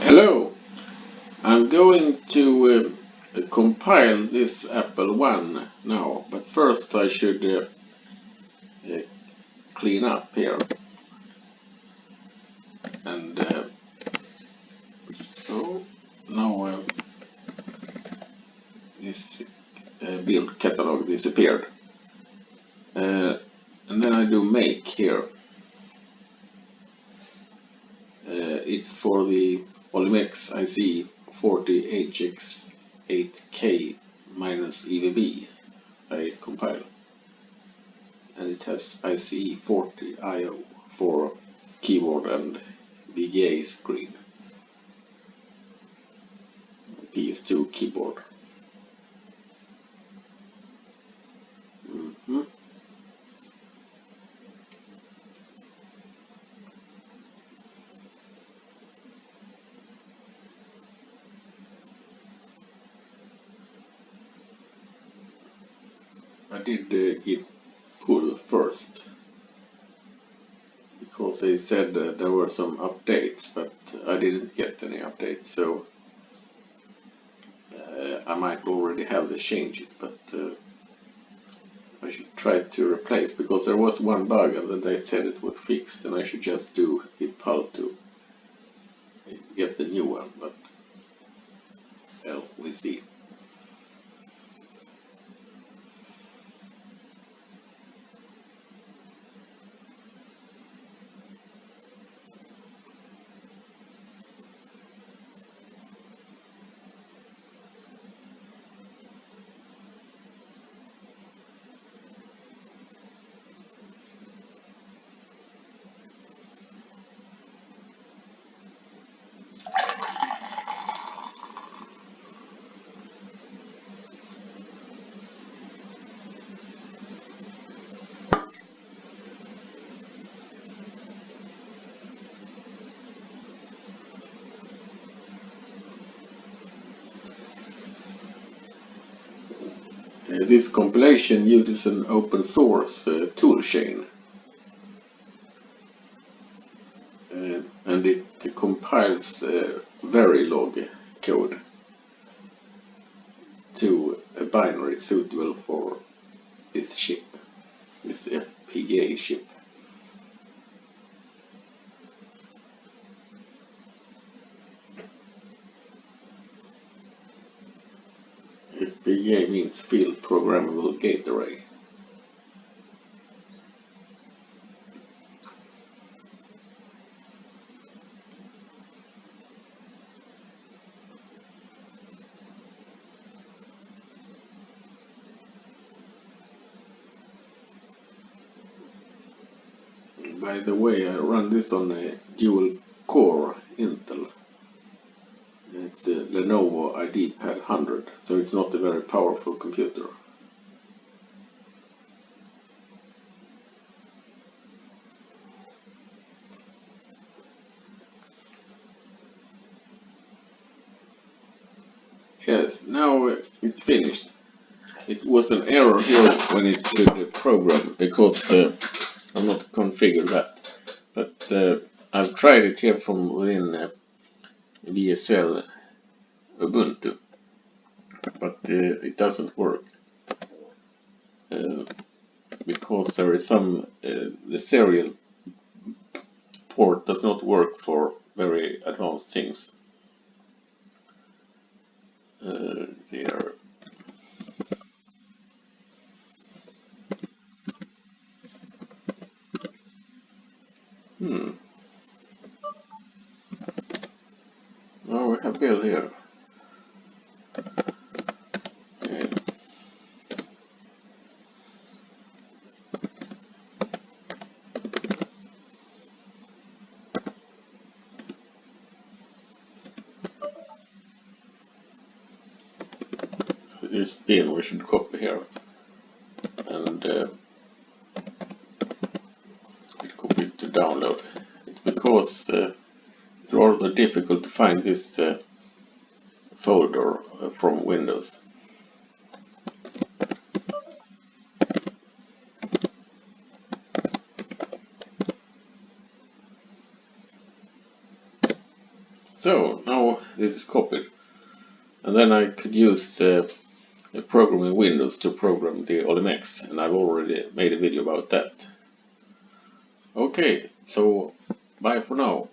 Hello, I'm going to uh, compile this Apple One now, but first I should uh, uh, clean up here. And uh, so now uh, this uh, build catalog disappeared. Uh, and then I do make here. It's for the Olimex IC 40HX8K minus EVB I compile. And it has iCE40 IO for keyboard and VGA screen. PS2 keyboard. I did uh, git pull first because they said there were some updates but I didn't get any updates so uh, I might already have the changes but uh, I should try to replace because there was one bug and then they said it was fixed and I should just do git pull to get the new one but well we see. This compilation uses an open source uh, toolchain uh, and it compiles uh, Verilog code to a binary suitable for this chip, this FPGA chip. FPGA means Field Programmable Gate Array. By the way, I run this on a dual core Intel. It's a Lenovo IdeaPad 100, so it's not a very powerful computer. Yes, now it's finished. It was an error here when it did the program because uh, I'm not configured that. But uh, I've tried it here from within uh, WSL Ubuntu, but uh, it doesn't work uh, because there is some uh, the serial port does not work for very advanced things. Uh, there. Hmm. Oh, we have Bill here. this bin we should copy here and uh, copy it to download because uh, it's rather difficult to find this uh, folder uh, from Windows So now this is copied. And then I could use uh, a program in Windows to program the Olimex and I've already made a video about that. Okay, so bye for now.